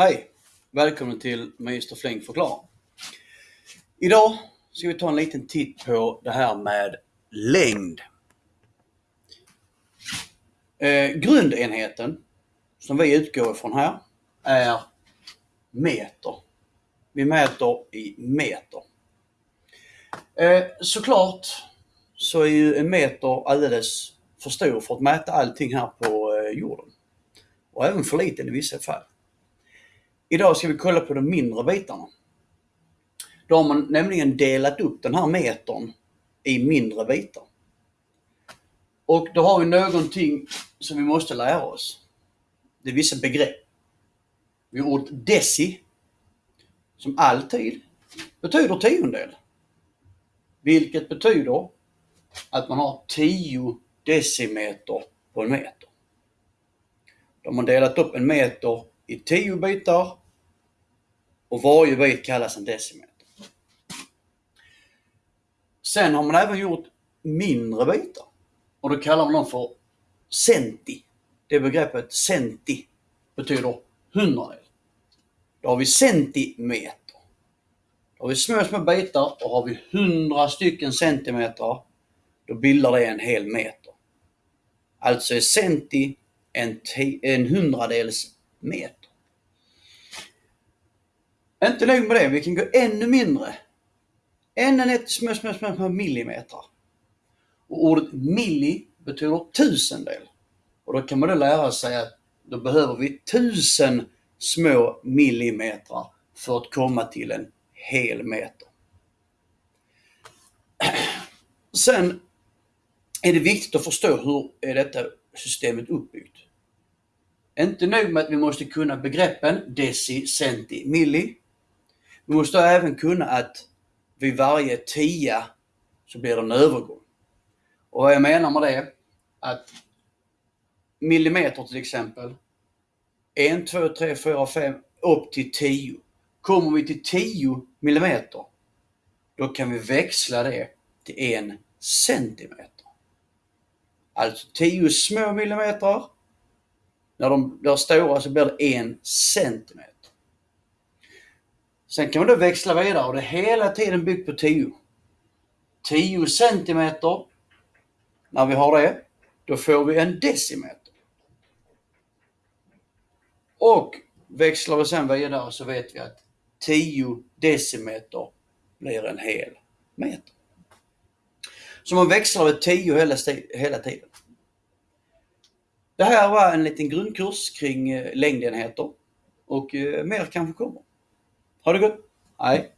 Hej! Välkommen till Magister Fläng förklarar. Idag ska vi ta en liten titt på det här med längd. Eh, grundenheten som vi utgår ifrån här är meter. Vi mäter i meter. Eh, såklart så är ju en meter alldeles för stor för att mäta allting här på eh, jorden. Och även för liten i vissa fall. Idag ska vi kolla på de mindre bitarna. Då har man nämligen delat upp den här metern i mindre bitar. Och då har vi någonting som vi måste lära oss. Det är vissa begrepp. Vi har ordet deci, som alltid betyder tiondel. Vilket betyder att man har 10 decimeter på en meter. Då har man delat upp en meter i 10 bitar och varje bit kallas en decimeter. Sen har man även gjort mindre bitar och då kallar man dem för centi. Det begreppet centi betyder hundradel. Då har vi centimeter. Då har vi små, små bitar och har vi hundra stycken centimeter, då bildar det en hel meter. Alltså är centi en, en hundradels meter. Inte nog med det, vi kan gå ännu mindre. Ännu ner små, små, små, små millimeter. Och ordet milli betyder tusendel. Och då kan man då lära sig att då behöver vi tusen små millimeter för att komma till en hel meter. Sen är det viktigt att förstå hur är detta systemet uppbyggt. Inte nog med att vi måste kunna begreppen deci, centi, milli. Vi måste även kunna att vid varje tia så blir det en övergång. Och vad jag menar med det att millimeter till exempel, 1, 2, 3, 4, 5 upp till 10. Kommer vi till 10 millimeter, då kan vi växla det till 1 centimeter. Alltså 10 små millimeter. När de blir stora så blir det en centimeter. Sen kan man då växla vidare och det är hela tiden byggt på 10. 10 centimeter. När vi har det, då får vi en decimeter. Och växlar vi sen vidare så vet vi att 10 decimeter blir en hel meter. Så man växlar med 10 hela, hela tiden. Det här var en liten grundkurs kring eh, längdenheter och eh, mer kanske kommer. Ha det gott! Hej!